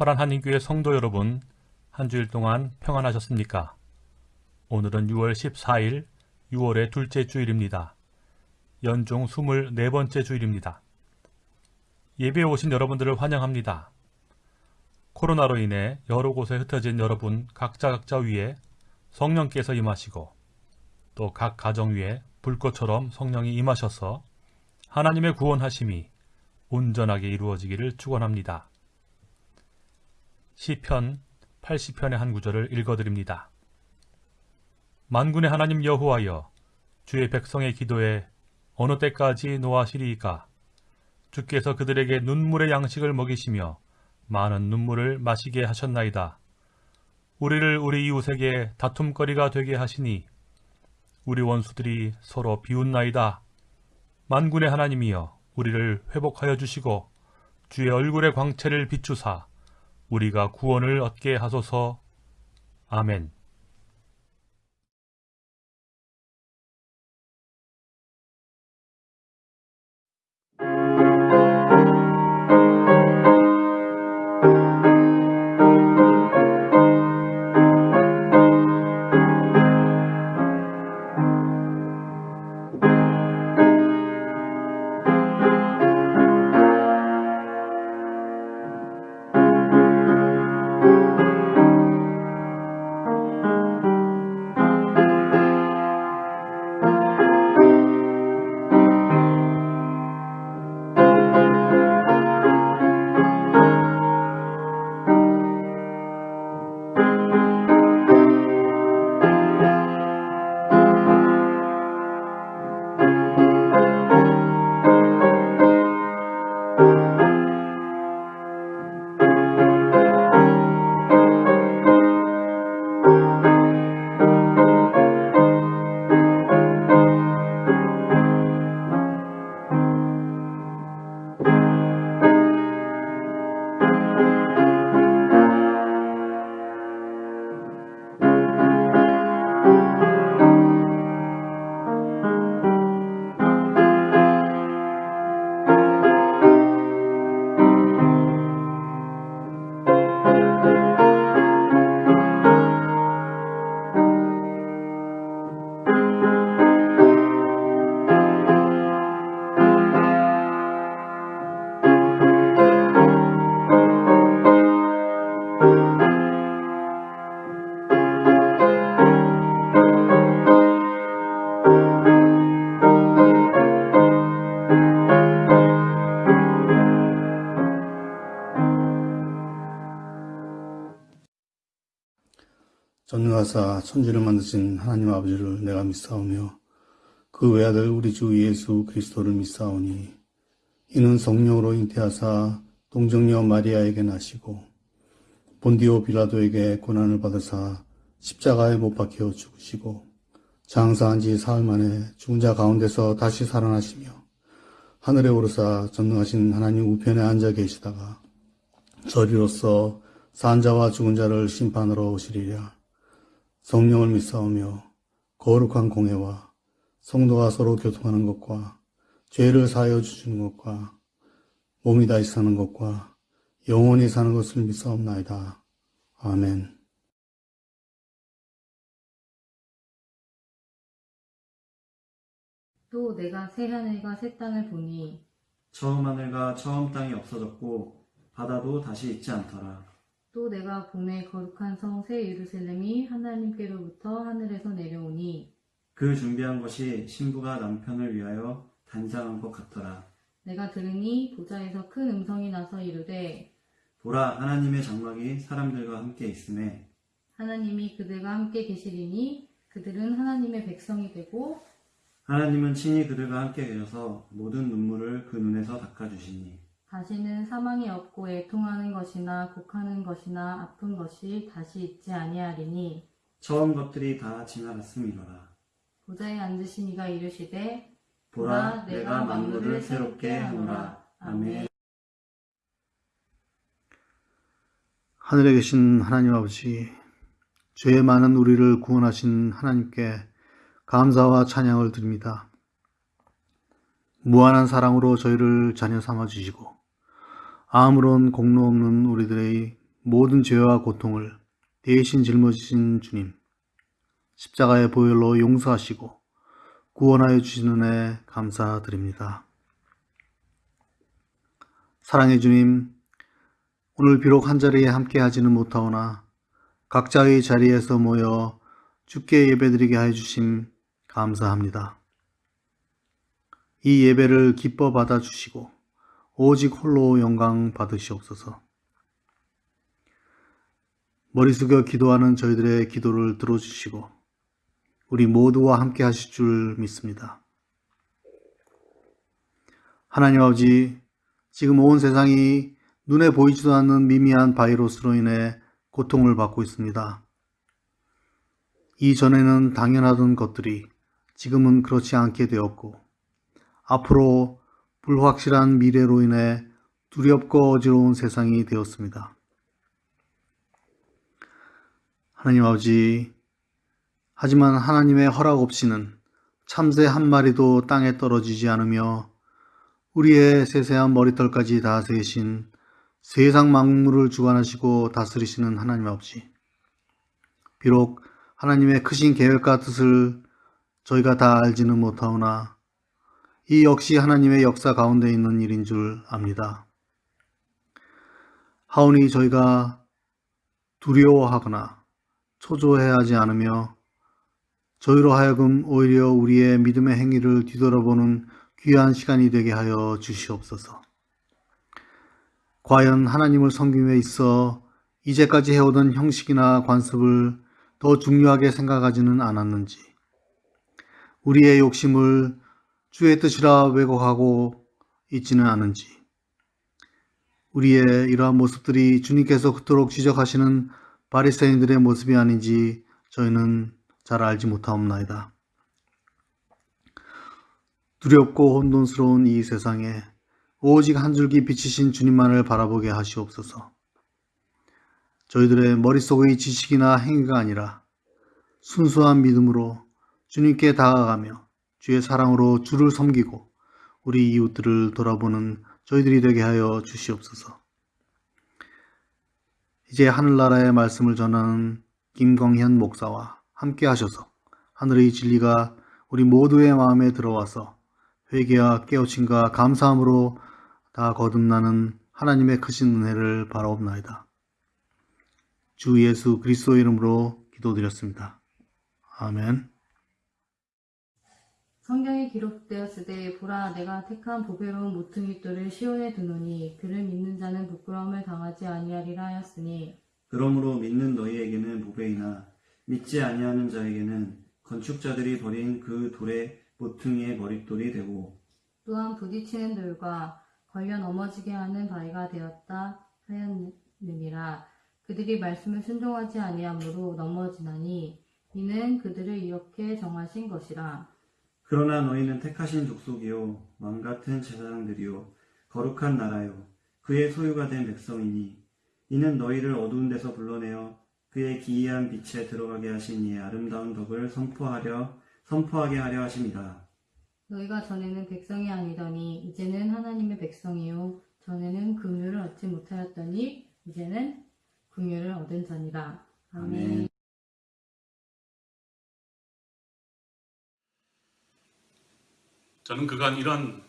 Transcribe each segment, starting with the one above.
화란 한인교회 성도 여러분, 한 주일 동안 평안하셨습니까? 오늘은 6월 14일, 6월의 둘째 주일입니다. 연중 24번째 주일입니다. 예배에 오신 여러분들을 환영합니다. 코로나로 인해 여러 곳에 흩어진 여러분 각자 각자 위에 성령께서 임하시고 또 각 가정 위에 불꽃처럼 성령이 임하셔서 하나님의 구원하심이 온전하게 이루어지기를 축원합니다. 시편 80편의 한 구절을 읽어드립니다. 만군의 하나님 여호와여 주의 백성의 기도에 어느 때까지 노하시리이까 주께서 그들에게 눈물의 양식을 먹이시며 많은 눈물을 마시게 하셨나이다. 우리를 우리 이웃에게 다툼거리가 되게 하시니 우리 원수들이 서로 비웃나이다. 만군의 하나님이여 우리를 회복하여 주시고 주의 얼굴의 광채를 비추사 우리가 구원을 얻게 하소서. 아멘. 하사 천지를 만드신 하나님 아버지를 내가 믿사오며 그 외아들 우리 주 예수 그리스도를 믿사오니 이는 성령으로 잉태하사 동정녀 마리아에게 나시고 본디오 빌라도에게 고난을 받으사 십자가에 못 박혀 죽으시고 장사한 지 사흘 만에 죽은 자 가운데서 다시 살아나시며 하늘에 오르사 전능하신 하나님 우편에 앉아 계시다가 저리로서 산 자와 죽은 자를 심판하러 오시리라. 성령을 믿사오며 거룩한 공회와 성도가 서로 교통하는 것과 죄를 사하여 주시는 것과 몸이 다시 사는 것과 영원히 사는 것을 믿사옵나이다. 아멘. 또 내가 새 하늘과 새 땅을 보니 처음 하늘과 처음 땅이 없어졌고 바다도 다시 있지 않더라. 또 내가 보내 거룩한 성 새 예루살렘이 하나님께로부터 하늘에서 내려오니 그 준비한 것이 신부가 남편을 위하여 단장한 것 같더라. 내가 들으니 보좌에서 큰 음성이 나서 이르되 보라 하나님의 장막이 사람들과 함께 있음에 하나님이 그들과 함께 계시리니 그들은 하나님의 백성이 되고 하나님은 친히 그들과 함께 계셔서 모든 눈물을 그 눈에서 닦아주시니 다시는 사망이 없고 애통하는 것이나 곡하는 것이나 아픈 것이 다시 있지 아니하리니 처음 것들이 다 지나갔음이로라. 보좌에 앉으신 이가 이르시되 보라 내가 만물을 새롭게 하노라. 아멘. 하늘에 계신 하나님 아버지, 죄 많은 우리를 구원하신 하나님께 감사와 찬양을 드립니다. 무한한 사랑으로 저희를 자녀 삼아 주시고 아무런 공로 없는 우리들의 모든 죄와 고통을 대신 짊어지신 주님, 십자가의 보혈로 용서하시고 구원하여 주시는 애 감사드립니다. 사랑의 주님, 오늘 비록 한자리에 함께 하지는 못하오나 각자의 자리에서 모여 주께 예배드리게 해 주심 감사합니다. 이 예배를 기뻐 받아 주시고 오직 홀로 영광 받으시옵소서. 머리 숙여 기도하는 저희들의 기도를 들어주시고 우리 모두와 함께 하실 줄 믿습니다. 하나님 아버지, 지금 온 세상이 눈에 보이지도 않는 미미한 바이러스로 인해 고통을 받고 있습니다. 이전에는 당연하던 것들이 지금은 그렇지 않게 되었고, 앞으로 불확실한 미래로 인해 두렵고 어지러운 세상이 되었습니다. 하나님 아버지, 하지만 하나님의 허락 없이는 참새 한 마리도 땅에 떨어지지 않으며 우리의 세세한 머리털까지 다 세신 세상 만물을 주관하시고 다스리시는 하나님 아버지. 비록 하나님의 크신 계획과 뜻을 저희가 다 알지는 못하오나 이 역시 하나님의 역사 가운데 있는 일인 줄 압니다. 하오니 저희가 두려워하거나 초조해하지 않으며 저희로 하여금 오히려 우리의 믿음의 행위를 뒤돌아보는 귀한 시간이 되게 하여 주시옵소서. 과연 하나님을 섬김에 있어 이제까지 해오던 형식이나 관습을 더 중요하게 생각하지는 않았는지, 우리의 욕심을 주의 뜻이라 왜곡하고 있지는 않은지, 우리의 이러한 모습들이 주님께서 그토록 지적하시는 바리새인들의 모습이 아닌지 저희는 잘 알지 못하옵나이다. 두렵고 혼돈스러운 이 세상에 오직 한 줄기 비치신 주님만을 바라보게 하시옵소서. 저희들의 머릿속의 지식이나 행위가 아니라 순수한 믿음으로 주님께 다가가며 주의 사랑으로 주를 섬기고 우리 이웃들을 돌아보는 저희들이 되게 하여 주시옵소서. 이제 하늘나라의 말씀을 전하는 김광현 목사와 함께 하셔서 하늘의 진리가 우리 모두의 마음에 들어와서 회개와 깨우침과 감사함으로 다 거듭나는 하나님의 크신 은혜를 바라옵나이다. 주 예수 그리스도 이름으로 기도드렸습니다. 아멘. 성경에 기록되었으되 보라 내가 택한 보배로운 모퉁이 돌을 시온에 두노니 그를 믿는 자는 부끄러움을 당하지 아니하리라 하였으니. 그러므로 믿는 너희에게는 보배이나 믿지 아니하는 자에게는 건축자들이 버린 그 돌의 모퉁이의 머릿돌이 되고 또한 부딪히는 돌과 걸려 넘어지게 하는 바위가 되었다 하였느니라. 그들이 말씀을 순종하지 아니하므로 넘어지나니 이는 그들을 이렇게 정하신 것이라 그러나 너희는 택하신 족속이요 왕 같은 제사장들이요 거룩한 나라요 그의 소유가 된 백성이니 이는 너희를 어두운 데서 불러내어 그의 기이한 빛에 들어가게 하신 이의 아름다운 덕을 선포하려 선포하게 하려 하심이다. 너희가 전에는 백성이 아니더니 이제는 하나님의 백성이요 전에는 긍휼을 얻지 못하였더니 이제는 긍휼을 얻은 자니라 아멘. 아멘. 저는 그간 이런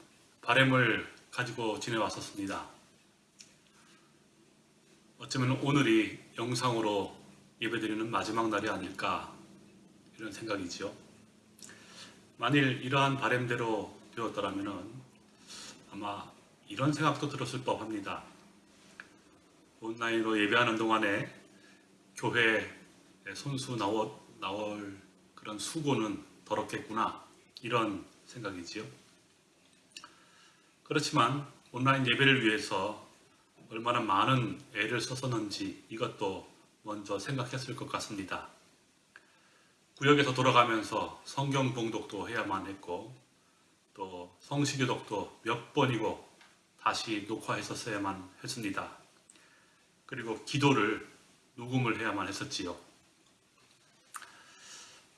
바램을 가지고 지내왔었습니다. 어쩌면 오늘이 영상으로 예배드리는 마지막 날이 아닐까 이런 생각이죠. 만일 이러한 바램대로 되었더라면 아마 이런 생각도 들었을 법합니다. 온라인으로 예배하는 동안에 교회에 손수 나올, 나올 그런 수고는 덜었겠구나 이런 생각이지요. 그렇지만 온라인 예배를 위해서 얼마나 많은 애를 썼었는지 이것도 먼저 생각했을 것 같습니다. 구역에서 돌아가면서 성경 봉독도 해야만 했고 또 성시교독도 몇 번이고 다시 녹화했었어야만 했습니다. 그리고 기도를 녹음을 해야만 했었지요.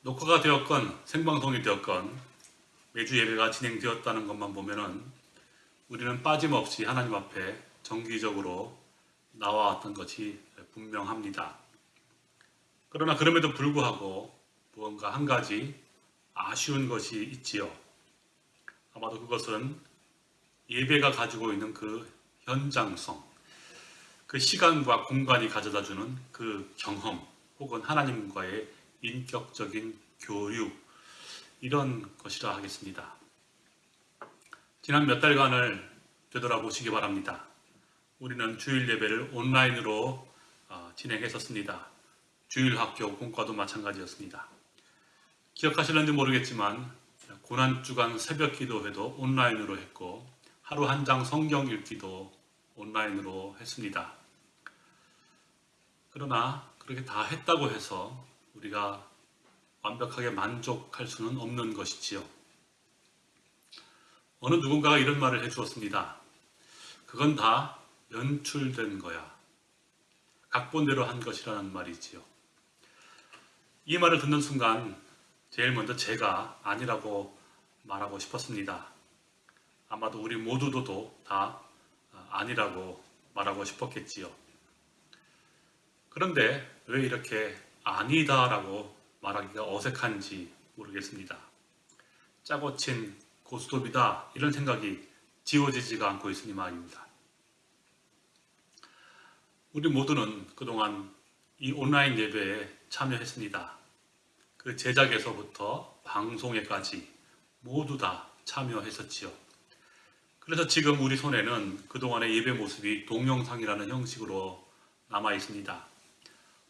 녹화가 되었건 생방송이 되었건 매주 예배가 진행되었다는 것만 보면은 우리는 빠짐없이 하나님 앞에 정기적으로 나와왔던 것이 분명합니다. 그러나 그럼에도 불구하고 무언가 한 가지 아쉬운 것이 있지요. 아마도 그것은 예배가 가지고 있는 그 현장성, 그 시간과 공간이 가져다 주는 그 경험, 혹은 하나님과의 인격적인 교류, 이런 것이라 하겠습니다. 지난 몇 달간을 되돌아보시기 바랍니다. 우리는 주일 예배를 온라인으로 어, 진행했었습니다. 주일 학교 공과도 마찬가지였습니다. 기억하실는지 모르겠지만 고난주간 새벽 기도회도 온라인으로 했고 하루 한 장 성경 읽기도 온라인으로 했습니다. 그러나 그렇게 다 했다고 해서 우리가 완벽하게 만족할 수는 없는 것이지요. 어느 누군가가 이런 말을 해주었습니다. 그건 다 연출된 거야. 각본대로 한 것이라는 말이지요. 이 말을 듣는 순간 제일 먼저 제가 아니라고 말하고 싶었습니다. 아마도 우리 모두도 다 아니라고 말하고 싶었겠지요. 그런데 왜 이렇게 아니다라고 말하기가 어색한지 모르겠습니다. 짜고 친 고스톱이다 이런 생각이 지워지지가 않고 있으니 말입니다. 우리 모두는 그동안 이 온라인 예배에 참여했습니다. 그 제작에서부터 방송에까지 모두 다 참여했었지요. 그래서 지금 우리 손에는 그동안의 예배 모습이 동영상이라는 형식으로 남아 있습니다.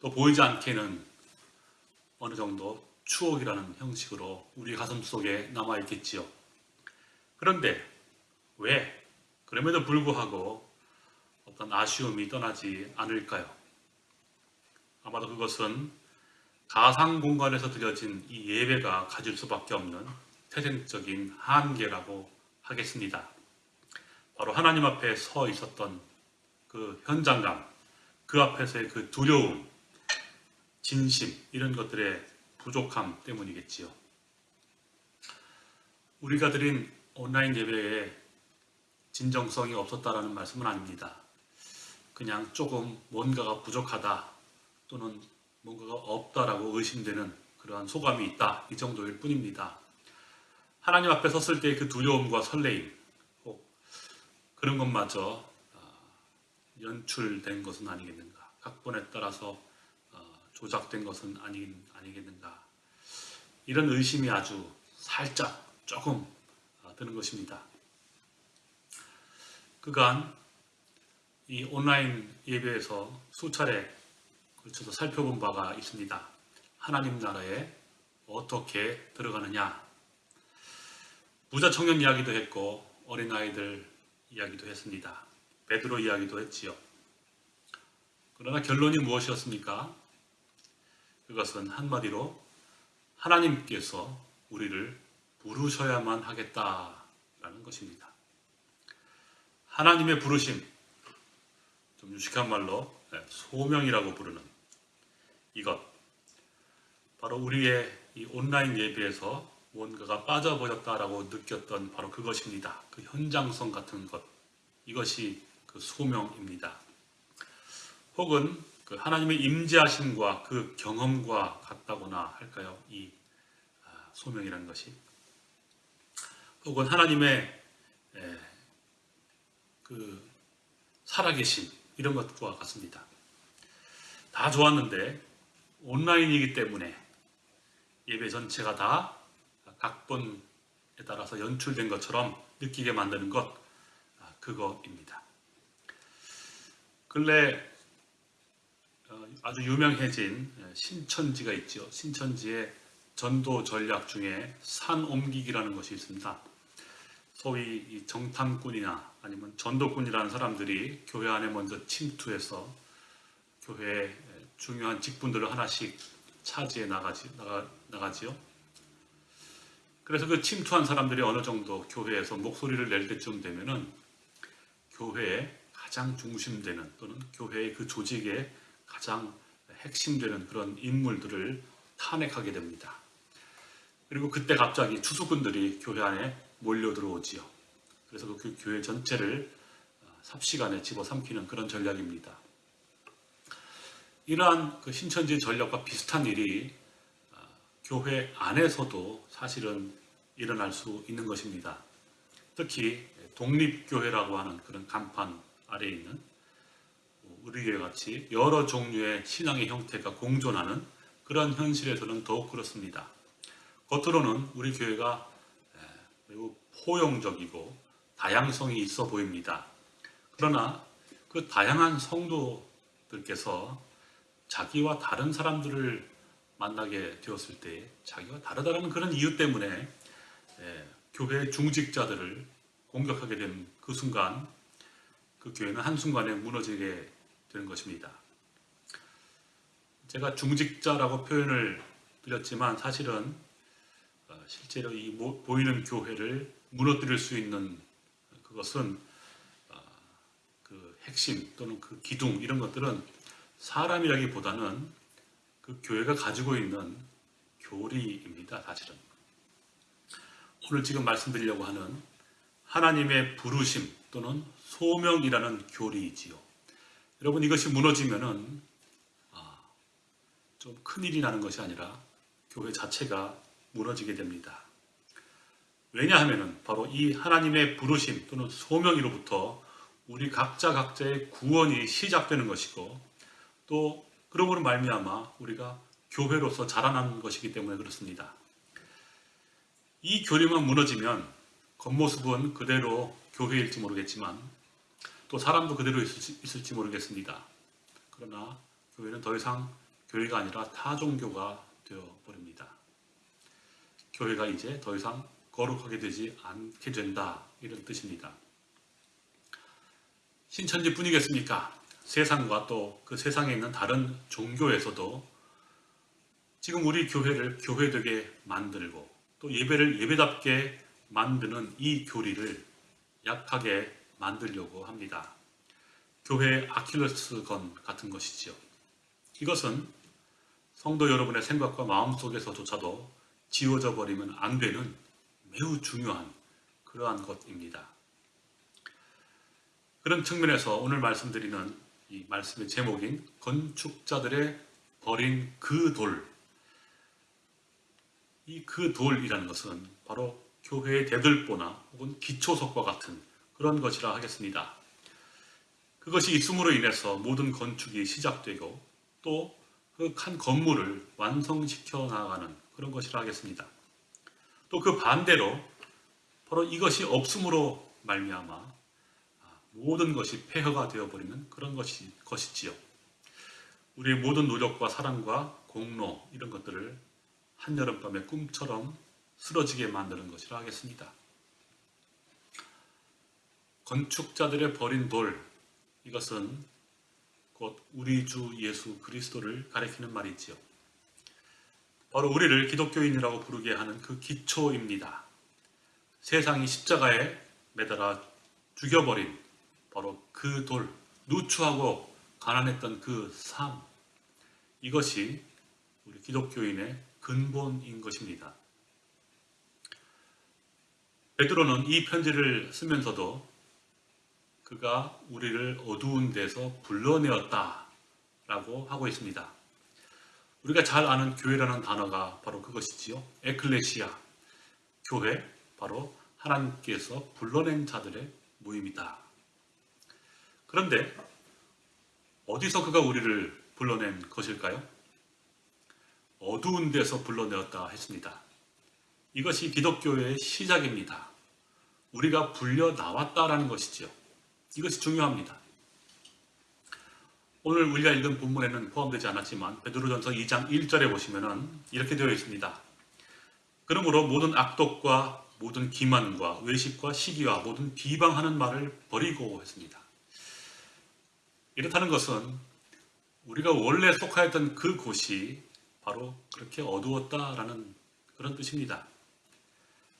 또 보이지 않게는 어느 정도 추억이라는 형식으로 우리 가슴 속에 남아 있겠지요. 그런데 왜 그럼에도 불구하고 어떤 아쉬움이 떠나지 않을까요? 아마도 그것은 가상 공간에서 드려진 이 예배가 가질 수밖에 없는 태생적인 한계라고 하겠습니다. 바로 하나님 앞에 서 있었던 그 현장감, 그 앞에서의 그 두려움, 진심 이런 것들의 부족함 때문이겠지요. 우리가 드린 온라인 예배에 진정성이 없었다라는 말씀은 아닙니다. 그냥 조금 뭔가가 부족하다 또는 뭔가가 없다라고 의심되는 그러한 소감이 있다 이 정도일 뿐입니다. 하나님 앞에 섰을 때그 두려움과 설레임 혹 그런 것마저 연출된 것은 아니겠는가 각본에 따라서 어, 조작된 것은 아니, 아니겠는가 이런 의심이 아주 살짝 조금 어, 드는 것입니다. 그간 이 온라인 예배에서 수차례 걸쳐서 살펴본 바가 있습니다. 하나님 나라에 어떻게 들어가느냐 부자 청년 이야기도 했고 어린아이들 이야기도 했습니다. 베드로 이야기도 했지요. 그러나 결론이 무엇이었습니까? 그것은 한마디로 하나님께서 우리를 부르셔야만 하겠다라는 것입니다. 하나님의 부르심, 좀 유식한 말로 네, 소명이라고 부르는 이것, 바로 우리의 이 온라인 예배에서 뭔가가 빠져버렸다라고 느꼈던 바로 그것입니다. 그 현장성 같은 것, 이것이 그 소명입니다. 혹은 그 하나님의 임재하심과 그 경험과 같다거나 할까요? 이 아, 소명이라는 것이 혹은 하나님의 그 살아계심 이런 것과 같습니다. 다 좋았는데 온라인이기 때문에 예배 전체가 다 각본에 따라서 연출된 것처럼 느끼게 만드는 것 아, 그거입니다. 근래 어, 아주 유명해진 신천지가 있죠. 신천지의 전도 전략 중에 산 옮기기라는 것이 있습니다. 소위 정탐꾼이나 아니면 전도꾼이라는 사람들이 교회 안에 먼저 침투해서 교회의 중요한 직분들을 하나씩 차지해 나가지, 나가, 나가지요. 그래서 그 침투한 사람들이 어느 정도 교회에서 목소리를 낼 때쯤 되면은 교회의 가장 중심되는 또는 교회의 그 조직의 가장 핵심되는 그런 인물들을 탄핵하게 됩니다. 그리고 그때 갑자기 추수꾼들이 교회 안에 몰려 들어오지요. 그래서 그 교회 전체를 삽시간에 집어삼키는 그런 전략입니다. 이러한 그 신천지 전략과 비슷한 일이 아, 교회 안에서도 사실은 일어날 수 있는 것입니다. 특히 독립교회라고 하는 그런 간판 아래에 있는 우리 교회 같이 여러 종류의 신앙의 형태가 공존하는 그런 현실에서는 더욱 그렇습니다. 겉으로는 우리 교회가 에, 매우 포용적이고 다양성이 있어 보입니다. 그러나 그 다양한 성도들께서 자기와 다른 사람들을 만나게 되었을 때 자기와 다르다는 그런 이유 때문에 에, 교회 중직자들을 공격하게 된 그 순간 그 교회는 한순간에 무너지게 되는 것입니다. 제가 중직자라고 표현을 드렸지만 사실은 어, 실제로 이 모- 보이는 교회를 무너뜨릴 수 있는 그것은 어, 그 핵심 또는 그 기둥 이런 것들은 사람이라기보다는 그 교회가 가지고 있는 교리입니다. 사실은 오늘 지금 말씀드리려고 하는 하나님의 부르심 또는 소명이라는 교리이지요. 여러분 이것이 무너지면은 아, 좀 큰일이 나는 것이 아니라 교회 자체가 무너지게 됩니다. 왜냐하면은 바로 이 하나님의 부르심 또는 소명이로부터 우리 각자 각자의 구원이 시작되는 것이고 또 그러므로 말미암아 우리가 교회로서 자라나는 것이기 때문에 그렇습니다. 이 교리만 무너지면 겉모습은 그대로 교회일지 모르겠지만 또 사람도 그대로 있을지, 있을지 모르겠습니다. 그러나 교회는 더 이상 교회가 아니라 타종교가 되어버립니다. 교회가 이제 더 이상 거룩하게 되지 않게 된다 이런 뜻입니다. 신천지 뿐이겠습니까? 세상과 또 그 세상에 있는 다른 종교에서도 지금 우리 교회를 교회되게 만들고 또 예배를 예배답게 만드는 이 교리를 약하게 만들려고 합니다. 교회의 아킬레스건 같은 것이지요. 이것은 성도 여러분의 생각과 마음 속에서조차도 지워져 버리면 안 되는 매우 중요한 그러한 것입니다. 그런 측면에서 오늘 말씀드리는 이 말씀의 제목인 건축자들의 버린 그 돌. 이 그 돌이라는 것은 바로 교회의 대들보나 혹은 기초석과 같은 그런 것이라 하겠습니다. 그것이 있음으로 인해서 모든 건축이 시작되고 또 그 한 건물을 완성시켜 나가는 그런 것이라 하겠습니다. 또 그 반대로 바로 이것이 없음으로 말미암아 모든 것이 폐허가 되어버리는 그런 것이 것이지요. 우리의 모든 노력과 사랑과 공로 이런 것들을 한여름밤의 꿈처럼 쓰러지게 만드는 것이라 하겠습니다. 건축자들의 버린 돌 이것은 곧 우리 주 예수 그리스도를 가리키는 말이지요. 바로 우리를 기독교인이라고 부르게 하는 그 기초입니다. 세상이 십자가에 매달아 죽여버린 바로 그 돌, 누추하고 가난했던 그 삶, 이것이 우리 기독교인의 근본인 것입니다. 베드로는 이 편지를 쓰면서도 그가 우리를 어두운 데서 불러내었다 라고 하고 있습니다. 우리가 잘 아는 교회라는 단어가 바로 그것이지요. 에클레시아, 교회, 바로 하나님께서 불러낸 자들의 모임이다. 그런데 어디서 그가 우리를 불러낸 것일까요? 어두운 데서 불러내었다 했습니다. 이것이 기독교의 시작입니다. 우리가 불려 나왔다라는 것이죠. 이것이 중요합니다. 오늘 우리가 읽은 본문에는 포함되지 않았지만 베드로전서 2장 1절에 보시면은 이렇게 되어 있습니다. 그러므로 모든 악독과 모든 기만과 외식과 시기와 모든 비방하는 말을 버리고 했습니다. 이렇다는 것은 우리가 원래 속하였던 그 곳이 바로 그렇게 어두웠다라는 그런 뜻입니다.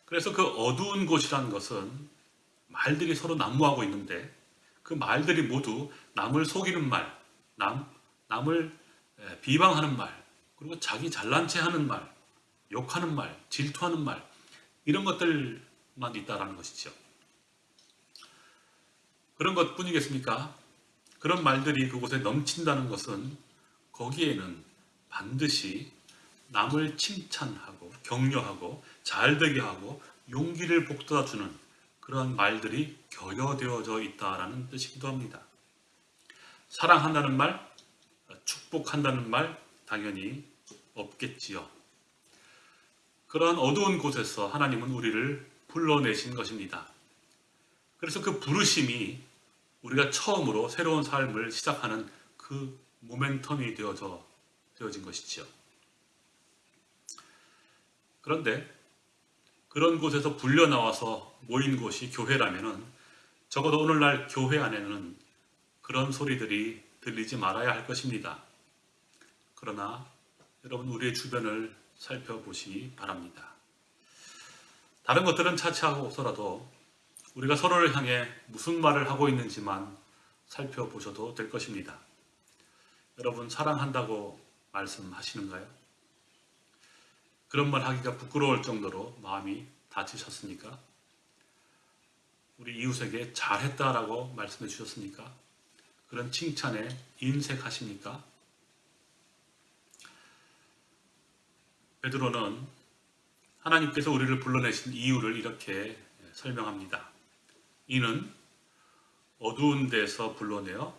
그래서 그 어두운 곳이라는 것은 말들이 서로 난무하고 있는데 그 말들이 모두 남을 속이는 말, 남, 남을 비방하는 말, 그리고 자기 잘난 체 하는 말, 욕하는 말, 질투하는 말, 이런 것들만 있다라는 것이죠. 그런 것 뿐이겠습니까? 그런 말들이 그곳에 넘친다는 것은 거기에는 반드시 남을 칭찬하고 격려하고 잘되게 하고 용기를 북돋아주는 그러한 말들이 결여되어져 있다라는 뜻이기도 합니다. 사랑한다는 말, 축복한다는 말 당연히 없겠지요. 그러한 어두운 곳에서 하나님은 우리를 불러내신 것입니다. 그래서 그 부르심이 우리가 처음으로 새로운 삶을 시작하는 그 모멘텀이 되어져 되어진 것이지요. 그런데 그런 곳에서 불려 나와서 모인 곳이 교회라면은 적어도 오늘날 교회 안에는 그런 소리들이 들리지 말아야 할 것입니다. 그러나 여러분 우리의 주변을 살펴보시기 바랍니다. 다른 것들은 차치하고서라도 우리가 서로를 향해 무슨 말을 하고 있는지만 살펴보셔도 될 것입니다. 여러분 사랑한다고 말씀하시는가요? 그런 말 하기가 부끄러울 정도로 마음이 다치셨습니까? 우리 이웃에게 잘했다라고 말씀해 주셨습니까? 그런 칭찬에 인색하십니까? 베드로는 하나님께서 우리를 불러내신 이유를 이렇게 설명합니다. 이는 어두운 데서 불러내어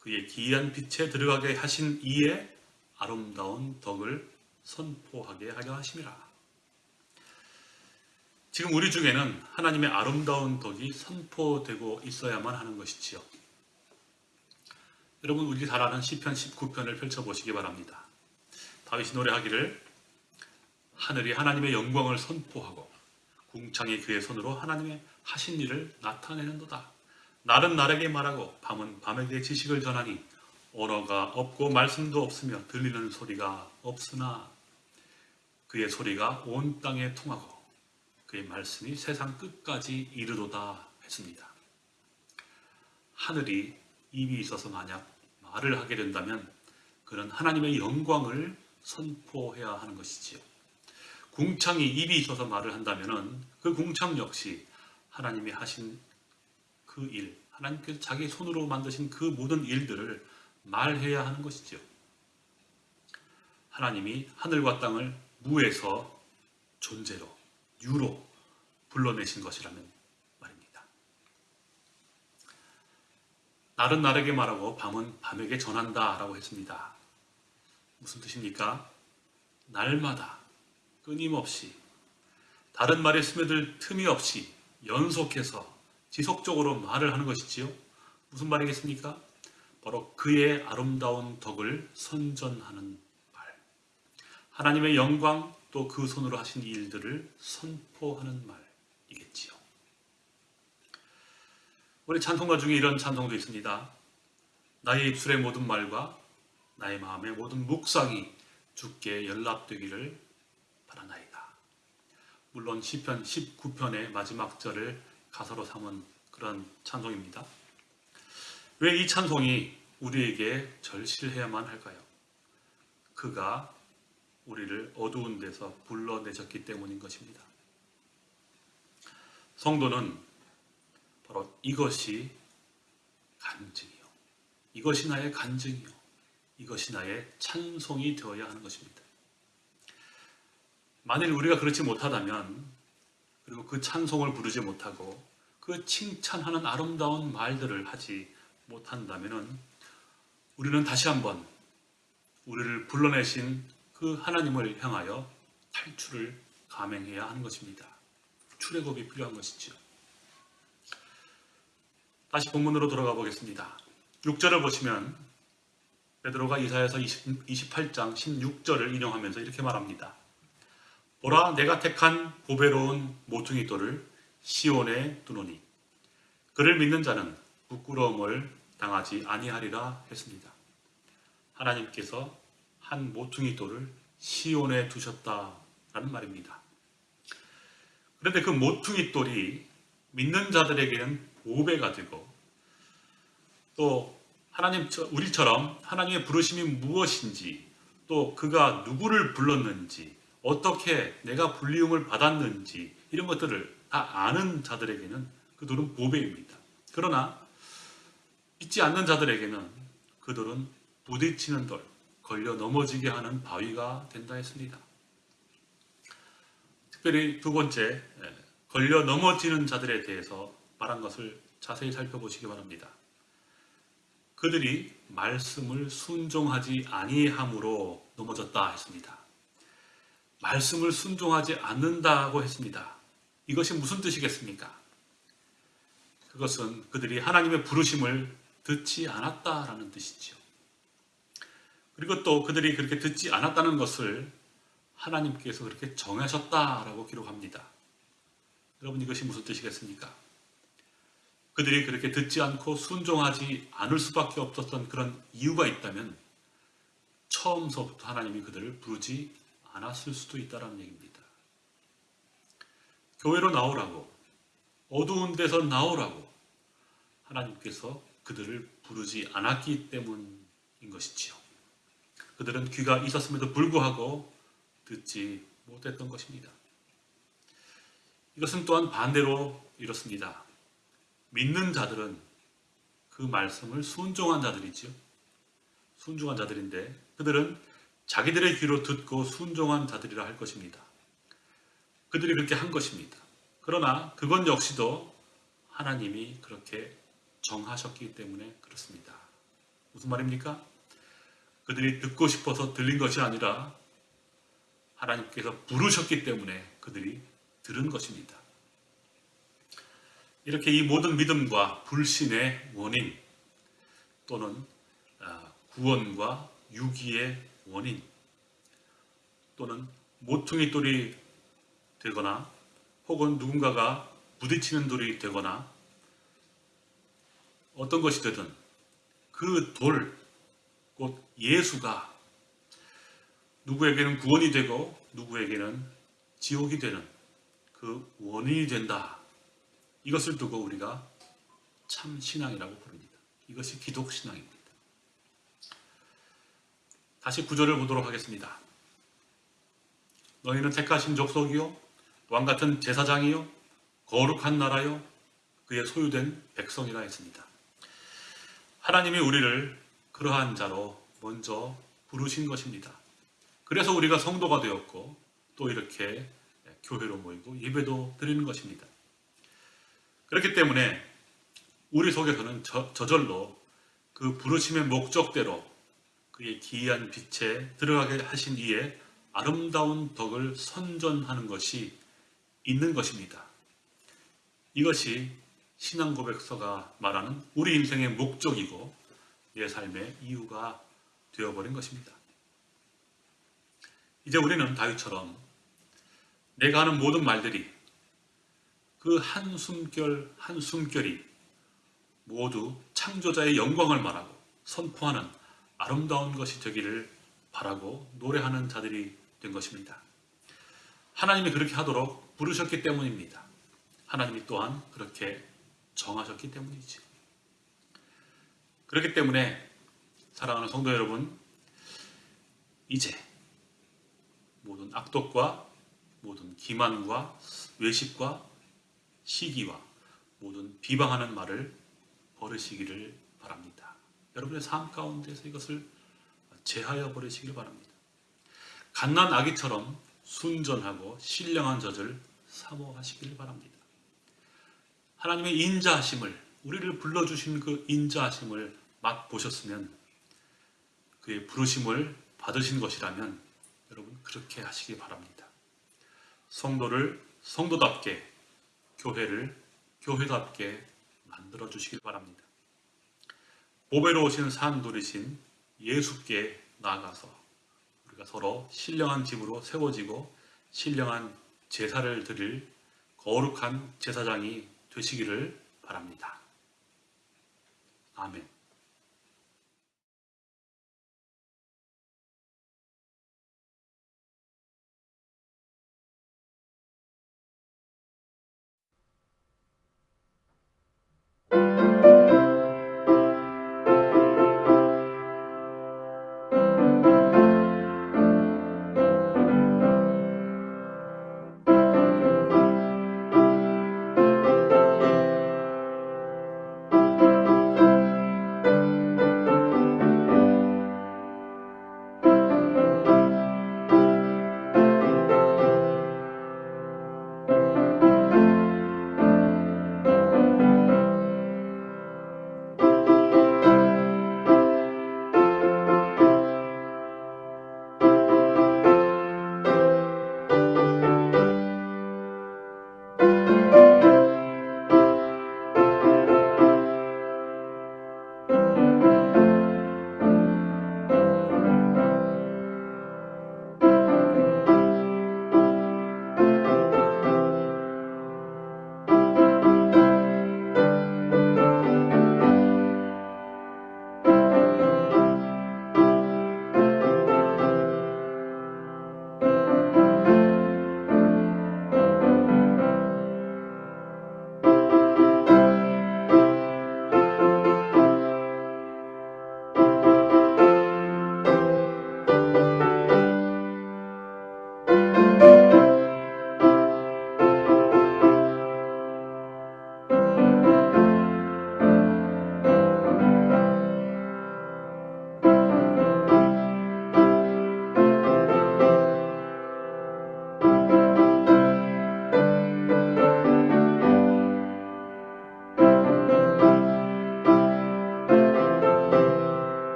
그의 기이한 빛에 들어가게 하신 이의 아름다운 덕을 선포하게 하려 하심이라. 지금 우리 중에는 하나님의 아름다운 덕이 선포되고 있어야만 하는 것이지요. 여러분 우리 잘 아는 시편 19편을 펼쳐보시기 바랍니다. 다윗이 노래하기를 하늘이 하나님의 영광을 선포하고 궁창이 그의 손으로 하나님의 하신 일을 나타내는도다. 날은 날에게 말하고 밤은 밤에게 지식을 전하니 언어가 없고 말씀도 없으며 들리는 소리가 없으나 그의 소리가 온 땅에 통하고 그의 말씀이 세상 끝까지 이르도다 했습니다. 하늘이 입이 있어서 만약 말을 하게 된다면 그는 하나님의 영광을 선포해야 하는 것이지요. 궁창이 입이 있어서 말을 한다면 그 궁창 역시 하나님이 하신 그 일, 하나님께서 자기 손으로 만드신 그 모든 일들을 말해야 하는 것이지요. 하나님이 하늘과 땅을 무에서 존재로, 유로 불러내신 것이라면 말입니다. 날은 날에게 말하고 밤은 밤에게 전한다 라고 했습니다. 무슨 뜻입니까? 날마다 끊임없이 다른 말에 스며들 틈이 없이 연속해서 지속적으로 말을 하는 것이지요. 무슨 말이겠습니까? 바로 그의 아름다운 덕을 선전하는 말. 하나님의 영광 또 그 손으로 하신 일들을 선포하는 말이겠지요. 우리 찬송가 중에 이런 찬송도 있습니다. 나의 입술의 모든 말과 나의 마음의 모든 묵상이 주께 연락되기를 바라나이다. 물론 시편 19편의 마지막 절을 가사로 삼은 그런 찬송입니다. 왜 이 찬송이 우리에게 절실해야만 할까요? 그가 우리를 어두운 데서 불러내셨기 때문인 것입니다. 성도는 바로 이것이 간증이요. 이것이 나의 간증이요. 이것이 나의 찬송이 되어야 하는 것입니다. 만일 우리가 그렇지 못하다면 그리고 그 찬송을 부르지 못하고 그 칭찬하는 아름다운 말들을 하지 못한다면 우리는 다시 한번 우리를 불러내신 그 하나님을 향하여 탈출을 감행해야 하는 것입니다. 출애굽이 필요한 것이죠. 다시 본문으로 돌아가 보겠습니다. 6절을 보시면 베드로가 이사야서 20, 28장 16절을 인용하면서 이렇게 말합니다. 보라 내가 택한 보배로운 모퉁이 돌을 시온에 두노니 그를 믿는 자는 부끄러움을 당하지 아니하리라 했습니다. 하나님께서 한 모퉁이 돌을 시온에 두셨다라는 말입니다. 그런데 그 모퉁이 돌이 믿는 자들에게는 보배가 되고 또 하나님 우리처럼 하나님의 부르심이 무엇인지 또 그가 누구를 불렀는지 어떻게 내가 불리움을 받았는지 이런 것들을 다 아는 자들에게는 그 돌은 보배입니다. 그러나 믿지 않는 자들에게는 그 돌은 부딪히는 돌, 걸려 넘어지게 하는 바위가 된다 했습니다. 특별히 두 번째, 예, 걸려 넘어지는 자들에 대해서 말한 것을 자세히 살펴보시기 바랍니다. 그들이 말씀을 순종하지 아니함으로 넘어졌다 했습니다. 말씀을 순종하지 않는다고 했습니다. 이것이 무슨 뜻이겠습니까? 그것은 그들이 하나님의 부르심을 듣지 않았다라는 뜻이죠. 그리고 또 그들이 그렇게 듣지 않았다는 것을 하나님께서 그렇게 정하셨다라고 기록합니다. 여러분 이것이 무슨 뜻이겠습니까? 그들이 그렇게 듣지 않고 순종하지 않을 수밖에 없었던 그런 이유가 있다면 처음서부터 하나님이 그들을 부르지 않았을 수도 있다는 얘기입니다. 교회로 나오라고 어두운 데서 나오라고 하나님께서 그들을 부르지 않았기 때문인 것이지요. 그들은 귀가 있었음에도 불구하고 듣지 못했던 것입니다. 이것은 또한 반대로 이렇습니다. 믿는 자들은 그 말씀을 순종한 자들이지요. 순종한 자들인데 그들은 자기들의 귀로 듣고 순종한 자들이라 할 것입니다. 그들이 그렇게 한 것입니다. 그러나 그건 역시도 하나님이 그렇게 정하셨기 때문에 그렇습니다. 무슨 말입니까? 그들이 듣고 싶어서 들린 것이 아니라 하나님께서 부르셨기 때문에 그들이 들은 것입니다. 이렇게 이 모든 믿음과 불신의 원인 또는 아, 구원과 유기의 원인 또는 모퉁이 돌이 되거나 혹은 누군가가 부딪히는 돌이 되거나 어떤 것이 되든 그 돌, 곧 예수가 누구에게는 구원이 되고 누구에게는 지옥이 되는 그 원인이 된다. 이것을 두고 우리가 참 신앙이라고 부릅니다. 이것이 기독 신앙입니다. 다시 구절을 보도록 하겠습니다. 너희는 택하신 족속이요 왕 같은 제사장이요 거룩한 나라요 그의 소유된 백성이라 했습니다. 하나님이 우리를 그러한 자로 먼저 부르신 것입니다. 그래서 우리가 성도가 되었고 또 이렇게 교회로 모이고 예배도 드리는 것입니다. 그렇기 때문에 우리 속에서는 저, 저절로 그 부르심의 목적대로 그의 기이한 빛에 들어가게 하신 이의 아름다운 덕을 선전하는 것이 있는 것입니다. 이것이 신앙 고백서가 말하는 우리 인생의 목적이고 내 삶의 이유가 되어버린 것입니다. 이제 우리는 다윗처럼 내가 하는 모든 말들이 그 한숨결 한숨결이 모두 창조자의 영광을 말하고 선포하는 아름다운 것이 되기를 바라고 노래하는 자들이 된 것입니다. 하나님이 그렇게 하도록 부르셨기 때문입니다. 하나님이 또한 그렇게 정하셨기 때문이지. 그렇기 때문에 사랑하는 성도 여러분, 이제 모든 악독과 모든 기만과 외식과 시기와 모든 비방하는 말을 버리시기를 바랍니다. 여러분의 삶 가운데서 이것을 제하여 버리시기를 바랍니다. 갓난 아기처럼 순전하고 신령한 젖을 사모하시기를 바랍니다. 하나님의 인자하심을 우리를 불러주신 그 인자하심을 맛보셨으면 그의 부르심을 받으신 것이라면 여러분 그렇게 하시기 바랍니다. 성도를 성도답게 교회를 교회답게 만들어 주시길 바랍니다. 보배로 오신 산돌이신 예수께 나아가서 우리가 서로 신령한 집으로 세워지고 신령한 제사를 드릴 거룩한 제사장이 되시기를 바랍니다. 아멘.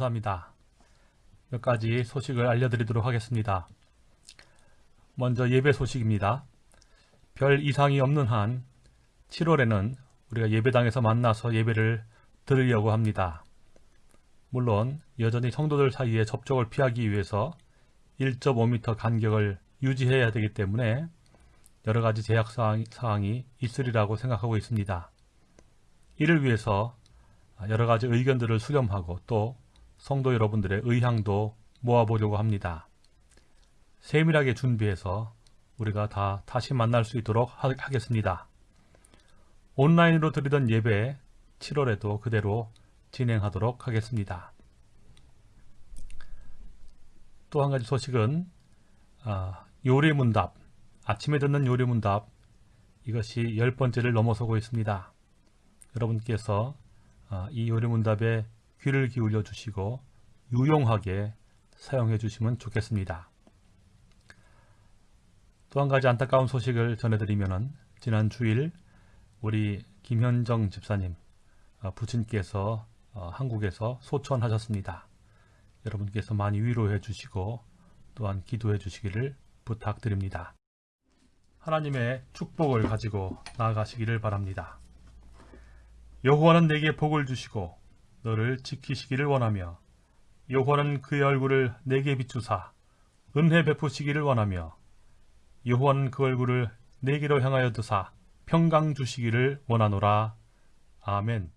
감사합니다. 몇 가지 소식을 알려드리도록 하겠습니다. 먼저 예배 소식입니다. 별 이상이 없는 한 7월에는 우리가 예배당에서 만나서 예배를 드리려고 합니다. 물론 여전히 성도들 사이에 접촉을 피하기 위해서 1.5m 간격을 유지해야 되기 때문에 여러 가지 제약 사항이 있으리라고 생각하고 있습니다. 이를 위해서 여러 가지 의견들을 수렴하고 또 성도 여러분들의 의향도 모아보려고 합니다. 세밀하게 준비해서 우리가 다 다시 만날 수 있도록 하겠습니다. 온라인으로 드리던 예배 7월에도 그대로 진행하도록 하겠습니다. 또 한 가지 소식은 아, 요리문답, 아침에 듣는 요리문답 이것이 열 번째를 넘어서고 있습니다. 여러분께서 아, 이 요리문답에 귀를 기울여 주시고 유용하게 사용해 주시면 좋겠습니다. 또 한 가지 안타까운 소식을 전해드리면 지난 주일 우리 김현정 집사님 어, 부친께서 어, 한국에서 소천하셨습니다. 여러분께서 많이 위로해 주시고 또한 기도해 주시기를 부탁드립니다. 하나님의 축복을 가지고 나아가시기를 바랍니다. 여호와는 내게 복을 주시고 너를 지키시기를 원하며 여호와는 그의 얼굴을 내게 비추사 은혜 베푸시기를 원하며 여호와는 그 얼굴을 내게로 향하여 드사 평강 주시기를 원하노라. 아멘.